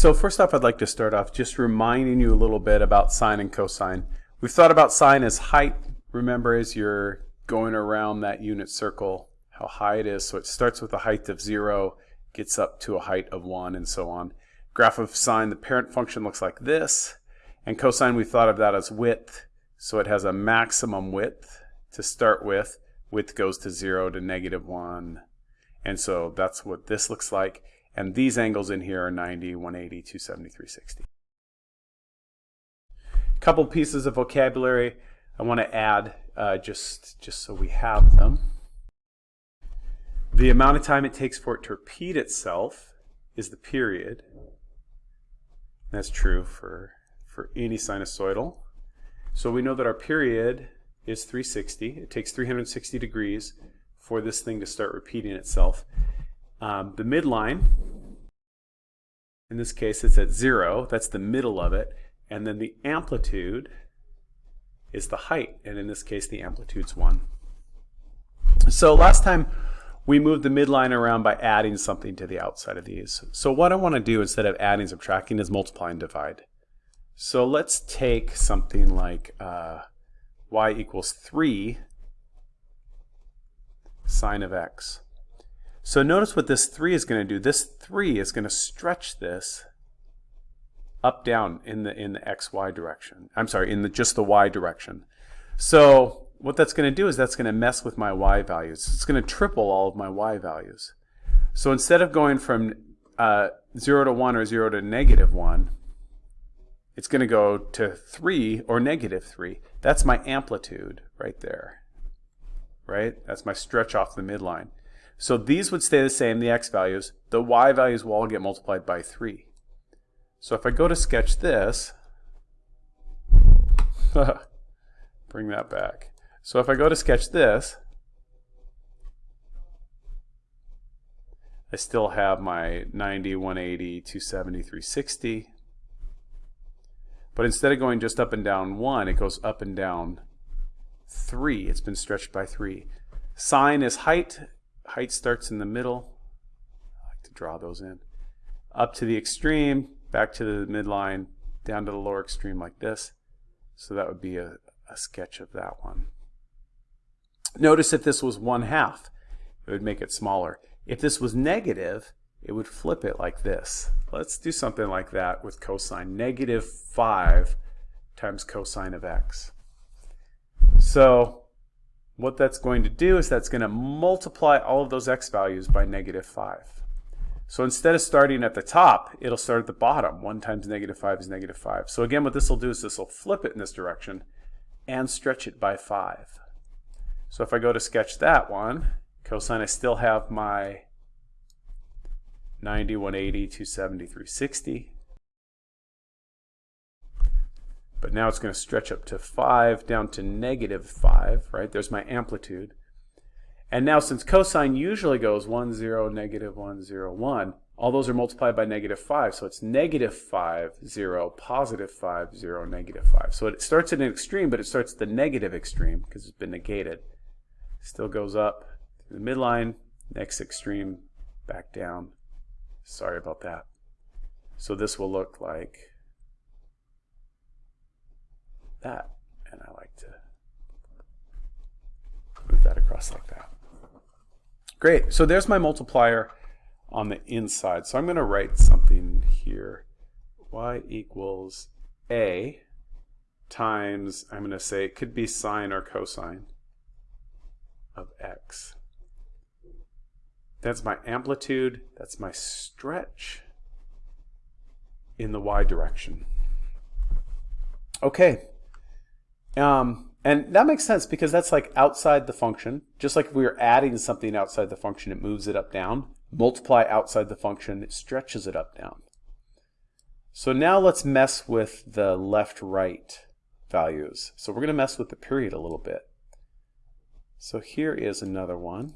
So first off, I'd like to start off just reminding you a little bit about sine and cosine. We've thought about sine as height, remember, as you're going around that unit circle, how high it is. So it starts with a height of 0, gets up to a height of 1, and so on. Graph of sine, the parent function looks like this. And cosine, we thought of that as width. So it has a maximum width to start with. Width goes to 0 to negative 1. And so that's what this looks like. And these angles in here are 90, 180, 270, 360. Couple pieces of vocabulary I want to add uh, just, just so we have them. The amount of time it takes for it to repeat itself is the period. That's true for, for any sinusoidal. So we know that our period is 360. It takes 360 degrees for this thing to start repeating itself. Um, the midline, in this case it's at zero, that's the middle of it, and then the amplitude is the height, and in this case the amplitude's one. So last time we moved the midline around by adding something to the outside of these. So what I want to do instead of adding subtracting is multiply and divide. So let's take something like uh, y equals 3 sine of x. So notice what this 3 is going to do. This 3 is going to stretch this up down in the in the xy direction. I'm sorry, in the just the y direction. So what that's going to do is that's going to mess with my y values. It's going to triple all of my y values. So instead of going from uh, 0 to 1 or 0 to negative 1, it's going to go to 3 or negative 3. That's my amplitude right there. Right? That's my stretch off the midline. So these would stay the same, the x values. The y values will all get multiplied by 3. So if I go to sketch this, bring that back. So if I go to sketch this, I still have my 90, 180, 270, 360. But instead of going just up and down 1, it goes up and down 3. It's been stretched by 3. Sine is height. Height starts in the middle. I like to draw those in. Up to the extreme, back to the midline, down to the lower extreme like this. So that would be a, a sketch of that one. Notice if this was one half, it would make it smaller. If this was negative, it would flip it like this. Let's do something like that with cosine. Negative 5 times cosine of x. So what that's going to do is that's going to multiply all of those x values by negative 5. So instead of starting at the top, it'll start at the bottom. 1 times negative 5 is negative 5. So again, what this will do is this will flip it in this direction and stretch it by 5. So if I go to sketch that one, cosine, I still have my 90, 180, 270, 360. But now it's going to stretch up to 5 down to negative 5, right? There's my amplitude. And now since cosine usually goes 1, 0, negative 1, 0, 1, all those are multiplied by negative 5. So it's negative 5, 0, positive 5, 0, negative 5. So it starts at an extreme, but it starts at the negative extreme because it's been negated. Still goes up to the midline, next extreme, back down. Sorry about that. So this will look like that. And I like to move that across like that. Great, so there's my multiplier on the inside. So I'm going to write something here. y equals a times, I'm going to say it could be sine or cosine of x. That's my amplitude, that's my stretch in the y direction. Okay. Um, and that makes sense because that's like outside the function. Just like if we were adding something outside the function, it moves it up down. Multiply outside the function, it stretches it up down. So now let's mess with the left-right values. So we're going to mess with the period a little bit. So here is another one.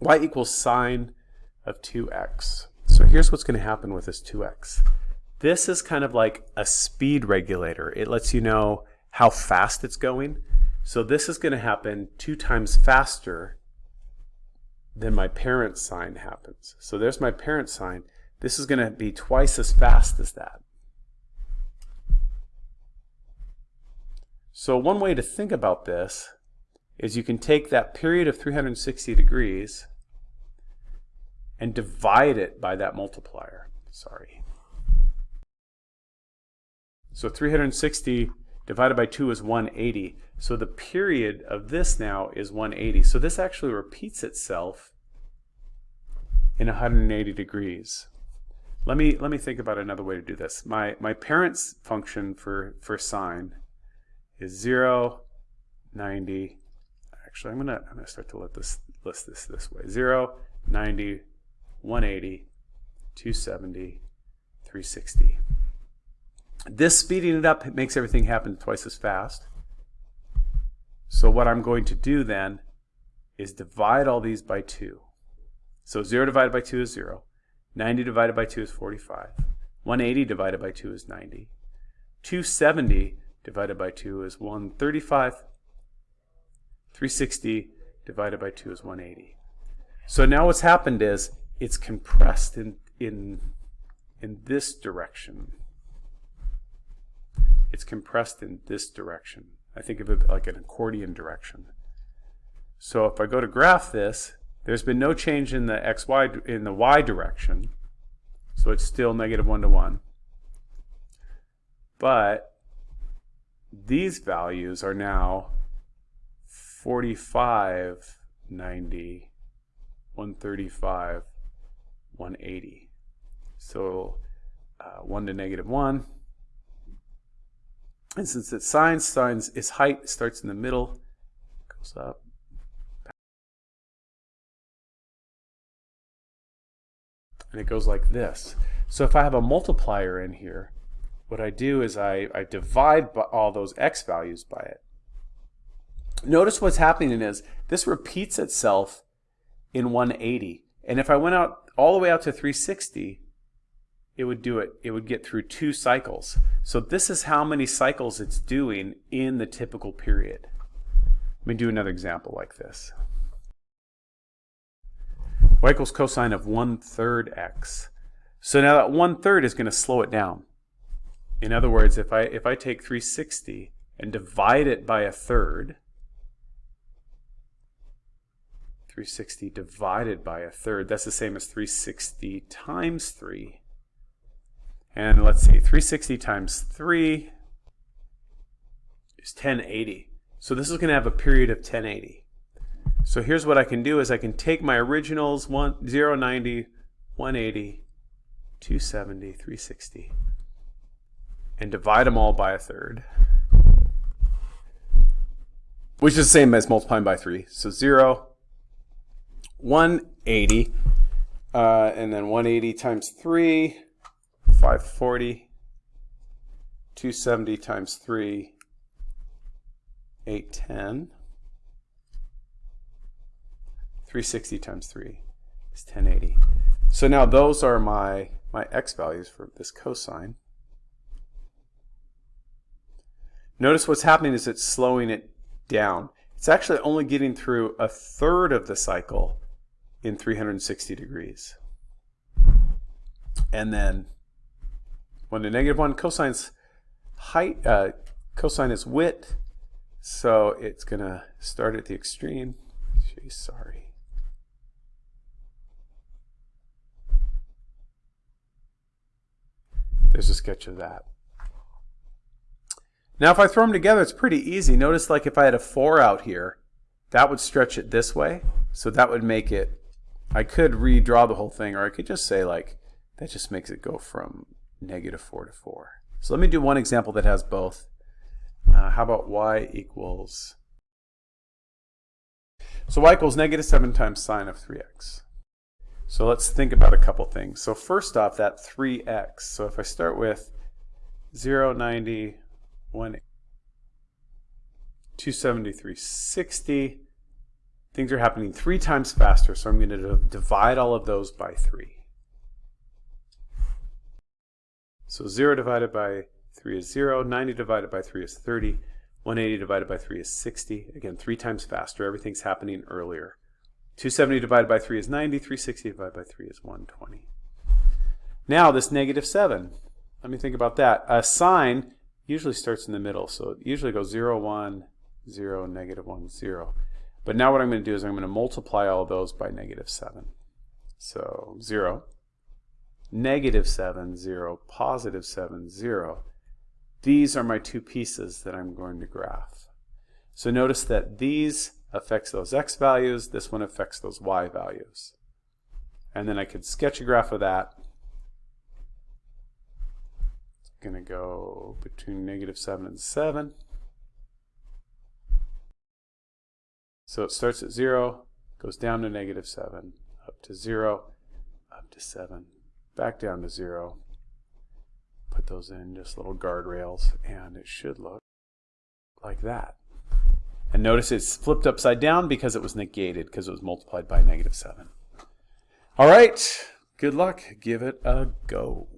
y equals sine of 2x. So here's what's going to happen with this 2x. This is kind of like a speed regulator. It lets you know how fast it's going. So this is going to happen two times faster than my parent sine happens. So there's my parent sine. This is going to be twice as fast as that. So one way to think about this is you can take that period of 360 degrees and divide it by that multiplier. Sorry. So 360 divided by 2 is 180. So the period of this now is 180. So this actually repeats itself in 180 degrees. Let me let me think about another way to do this. My my parent's function for for sine is 0, 90. Actually, I'm gonna I'm gonna start to let this list this this way. 0, 90, 180, 270, 360. This speeding it up makes everything happen twice as fast. So what I'm going to do then is divide all these by 2. So 0 divided by 2 is 0. 90 divided by 2 is 45. 180 divided by 2 is 90. 270 divided by 2 is 135. 360 divided by 2 is 180. So now what's happened is it's compressed in, in, in this direction. It's compressed in this direction. I think of it like an accordion direction. So if I go to graph this, there's been no change in the xy in the y direction. So it's still negative 1 to 1. But these values are now 45, 90, 135, 180. So uh, 1 to negative 1. And since it's sine, sine is height, starts in the middle, goes up. And it goes like this. So if I have a multiplier in here, what I do is I, I divide all those x values by it. Notice what's happening is this repeats itself in 180. And if I went out all the way out to 360, it would do it, it would get through two cycles. So this is how many cycles it's doing in the typical period. Let me do another example like this. y equals cosine of 1 third x. So now that 1 third is going to slow it down. In other words, if I, if I take 360 and divide it by a third, 360 divided by a third, that's the same as 360 times 3. And let's see, 360 times 3 is 1080. So this is going to have a period of 1080. So here's what I can do is I can take my originals, 1, 0, 90, 180, 270, 360, and divide them all by a third, which is the same as multiplying by 3. So 0, 180, uh, and then 180 times 3, 540, 270 times 3, 810. 360 times 3 is 1080. So now those are my, my x values for this cosine. Notice what's happening is it's slowing it down. It's actually only getting through a third of the cycle in 360 degrees. And then when the negative 1 cosine's height, uh, cosine is width, so it's going to start at the extreme. Geez, sorry. There's a sketch of that. Now if I throw them together, it's pretty easy. Notice like if I had a 4 out here, that would stretch it this way. So that would make it, I could redraw the whole thing, or I could just say like, that just makes it go from negative 4 to 4. So let me do one example that has both. Uh, how about y equals, so y equals negative 7 times sine of 3x. So let's think about a couple things. So first off, that 3x. So if I start with 0, 90, 1, 273, 60, things are happening three times faster. So I'm going to divide all of those by 3. So 0 divided by 3 is 0, 90 divided by 3 is 30, 180 divided by 3 is 60. Again, three times faster. Everything's happening earlier. 270 divided by 3 is 90. 360 divided by 3 is 120. Now this negative 7. Let me think about that. A sine usually starts in the middle. So it usually goes 0, 1, 0, negative 1, 0. But now what I'm going to do is I'm going to multiply all those by negative 7. So 0, negative 7, 0, positive 7, 0. These are my two pieces that I'm going to graph. So notice that these affects those x values, this one affects those y values. And then I could sketch a graph of that. It's going to go between negative 7 and 7. So it starts at 0, goes down to negative 7, up to 0, up to 7, back down to 0. Put those in just little guardrails, and it should look like that. And notice it's flipped upside down because it was negated, because it was multiplied by negative 7. All right, good luck. Give it a go.